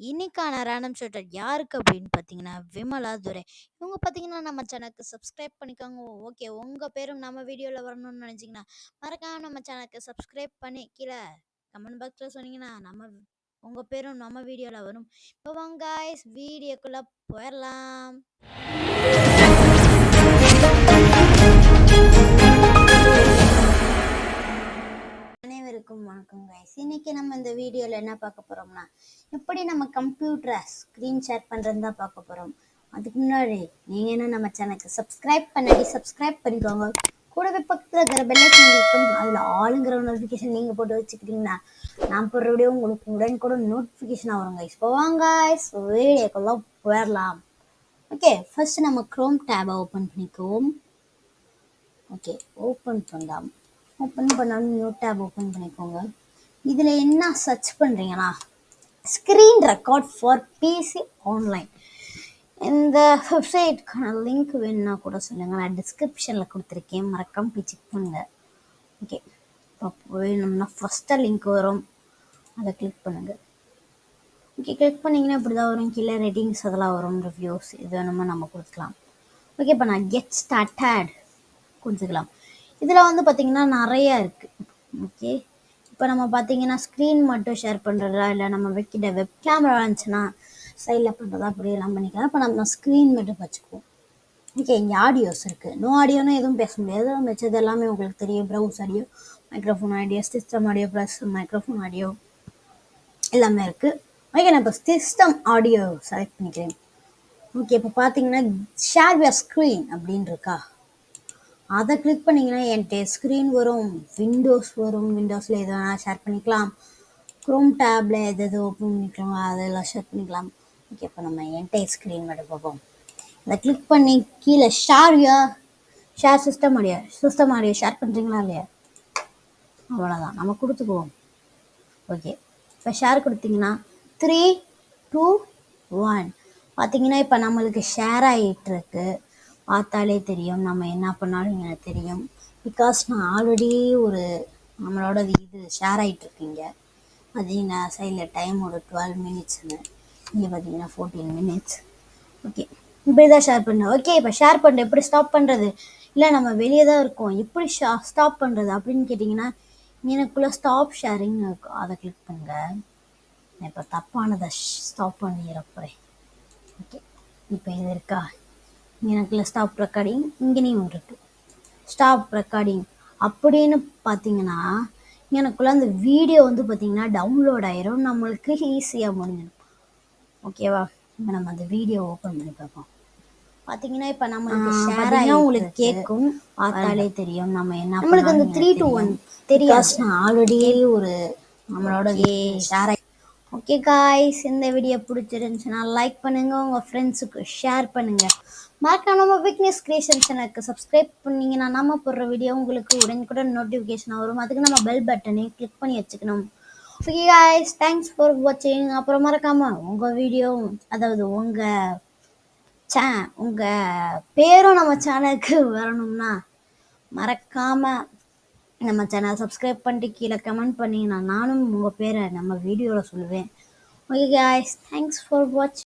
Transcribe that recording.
இன்னைக்கான random shooter யாருக்கு அப்படின்னு பார்த்தீங்கன்னா விமலா துரை. இவங்க பார்த்தீங்கன்னா நம்ம சேனலுக்கு சப்ஸ்கிரைப் பண்ணிக்கோங்க. ஓகே உங்கள் பேரும் நம்ம வீடியோவில் வரணும்னு நினச்சிங்கன்னா மறக்காமல் நம்ம சேனலுக்கு சப்ஸ்கிரைப் பண்ணி கீழே கமெண்ட் பாக்ஸில் சொன்னீங்கன்னா நம்ம உங்கள் பேரும் நம்ம வீடியோவில் வரும். இப்போ வாங்க வீடியோக்குள்ளே போயிடலாம் இன்னைக்கு நம்ம இந்த வீடியோவில் என்ன பார்க்க போகிறோம்னா எப்படி நம்ம கம்ப்யூட்டரை ஸ்க்ரீன் ஷேர் பண்ணுறது தான் பார்க்க போகிறோம் அதுக்கு முன்னாடி நீங்கள் என்ன நம்ம சேனலுக்கு சப்ஸ்கிரைப் பண்ணி சப்ஸ்கிரைப் பண்ணிக்கோங்க. கூடவே பக்கத்தில் இருக்கிற பெல்லைக்கன் இருக்கும் அதில் ஆளுங்கிற நோட்டிஃபிகேஷன் நீங்கள் போட்டு வச்சுக்கிட்டிங்கன்னா நான் போடுற வீடியோ உங்களுக்கு கூட நோட்டிஃபிகேஷனாக வருங்க இப்போ வாங்க வீடியோக்கெல்லாம் போயிடலாம். ஓகே ஃபர்ஸ்ட் நம்ம க்ரோம் டேபை ஓப்பன் பண்ணிக்குவோம். ஓகே ஓப்பன் பண்ணலாம். ஓப்பன் பண்ணாலும் நியூ டேப் ஓப்பன் பண்ணிக்கோங்க. இதில் என்ன சர்ச் பண்ணுறீங்கன்னா screen record for PC online இந்த வெப்சைட்க்கான லிங்க் வேணும்னா கூட சொல்லுங்கள் நான் டிஸ்கிரிப்ஷனில் கொடுத்துருக்கேன். மறக்காமல் போய் செக் பண்ணுங்கள் ஓகே இப்போ வேணும்னா ஃபஸ்ட்டாக லிங்க் வரும். அதை கிளிக் பண்ணுங்கள் ஓகே கிளிக் பண்ணிங்கன்னா இப்படி தான் வரும். கீழே ரேட்டிங்ஸ் அதெல்லாம் வரும். ரிவ்யூஸ் இது வேணுமா நம்ம கொடுக்கலாம். ஓகே இப்போ நான் கெட் ஸ்டார்டட் கொடுத்துக்கலாம் இதில் வந்து பார்த்திங்கன்னா நிறையா இருக்குது ஓகே இப்போ நம்ம பார்த்தீங்கன்னா ஸ்க்ரீன் மட்டும் ஷேர் பண்ணுறதா இல்லை நம்ம வைக்கிற வெப் கேமரா இருந்துச்சுன்னா சைடில் பண்ணுறதா அப்படி எல்லாம் பண்ணிக்கலாம். இப்போ நம்ம ஸ்க்ரீன் மட்டும் வச்சுக்குவோம். ஓகே இங்கே ஆடியோஸ் இருக்குது நோ ஆடியோனா எதுவும் பேச முடியாது. மிச்சது எல்லாமே உங்களுக்கு தெரியும். Browse audio microphone audio system audio plus microphone audio எல்லாமே இருக்குது ஓகே நான் இப்போ சிஸ்டம் ஆடியோ செலக்ட் பண்ணிக்கிறேன். ஓகே இப்போ பார்த்தீங்கன்னா ஷேர் யர் ஸ்க்ரீன் அப்படின்னு இருக்கா அதை கிளிக் பண்ணிங்கன்னா என்கிட்ட ஸ்க்ரீன் வரும். விண்டோஸ் வரும். விண்டோஸில் எது வேணால் ஷேர் பண்ணிக்கலாம். க்ரோம் டேப்பில் எது எது ஓப்பன் பண்ணிக்கலாம் அதெல்லாம் ஷேர் பண்ணிக்கலாம். ஓகே இப்போ நம்ம என்கிட்ட ஸ்க்ரீன் மட்டும் பார்ப்போம். அதை கிளிக் பண்ணி கீழே ஷேர் யா share system audio system audio share பண்ணுறீங்களா இல்லையா? அவ்வளோதான் நம்ம கொடுத்துக்குவோம். ஓகே இப்போ ஷேர் கொடுத்தீங்கன்னா த்ரீ டூ ஒன் பார்த்தீங்கன்னா இப்போ நம்மளுக்கு ஷேர் ஆகிட்டுருக்கு பார்த்தாலே தெரியும். நம்ம என்ன பண்ணாலும் எனக்கு தெரியும். பிகாஸ் நான் ஆல்ரெடி ஒரு நம்மளோட இது ஷேர் ஆகிட்டுருக்கீங்க பார்த்தீங்கன்னா சைடில் டைம் ஒரு டுவெல் மினிட்ஸ்னு இங்கே பார்த்தீங்கன்னா ஃபோர்டீன் மினிட்ஸ் ஓகே இப்படி தான் ஷேர் பண்ணேன். ஓகே இப்போ ஷேர் பண்ணுறது எப்படி ஸ்டாப் பண்ணுறது இல்லை நம்ம வெளியே தான் இருக்கோம். எப்படி ஷா ஸ்டாப் பண்ணுறது அப்படின்னு கேட்டிங்கன்னா எனக்குள்ளே ஸ்டாப் ஷேரிங் இருக்கும் அதை கிளிக் பண்ணுங்க. நான் இப்போ தப்பானதை ஸ்டாப் பண்ணிட ஓகே இப்போ இது இருக்கா? எனக்குள்ள ஸ்டாப் ரெக்கார்டிங் இங்கேயும் இருக்கு. ஸ்டாப் ரெக்கார்டிங் அப்படின்னு பார்த்தீங்கன்னா எனக்குள்ள அந்த வீடியோ வந்து பார்த்தீங்கன்னா டவுன்லோட் ஆயிரும். நம்மளுக்கு ஈஸியாக முடிஞ்சிடும். ஓகேவா இப்போ நம்ம அந்த வீடியோ ஓப்பன் பண்ணி பார்ப்போம். பார்த்தீங்கன்னா இப்போ நம்மளுக்கு ஷேர் ஆகி உங்களுக்கு கேட்கும் பார்த்தாலே தெரியும். நம்ம என்ன நம்மளுக்கு அந்த த்ரீ டூ ஒன் தெரியாது. ஆல்ரெடி ஒரு நம்மளோட ஷேர் ஓகே காய்ஸ் இந்த வீடியோ பிடிச்சிருந்துச்சுன்னா லைக் பண்ணுங்கள் உங்கள் ஃப்ரெண்ட்ஸுக்கு ஷேர் பண்ணுங்கள் மறக்காம நம்ம விக்னஸ் கிரியேஷன் சேனலுக்கு சப்ஸ்கிரைப் பண்ணீங்கன்னா நம்ம போடுற வீடியோ உங்களுக்கு உடனுக்குடன் நோட்டிஃபிகேஷன் வரும். அதுக்கு நம்ம பெல் பட்டனையும் கிளிக் பண்ணி வச்சுக்கணும். ஓகே காய்ஸ் தேங்க்ஸ் ஃபார் வாட்சிங் அப்புறம் மறக்காமல் உங்கள் வீடியோ அதாவது உங்கள் சே உங்கள் பேரும் நம்ம சேனலுக்கு வரணும்னா மறக்காமல் நம்ம சேனல் சப்ஸ்கிரைப் பண்ணிட்டு கீழே கமெண்ட் பண்ணிங்கன்னா நானும் உங்கள் பேரை நம்ம வீடியோவில் சொல்லுவேன். Okay guys thanks for watch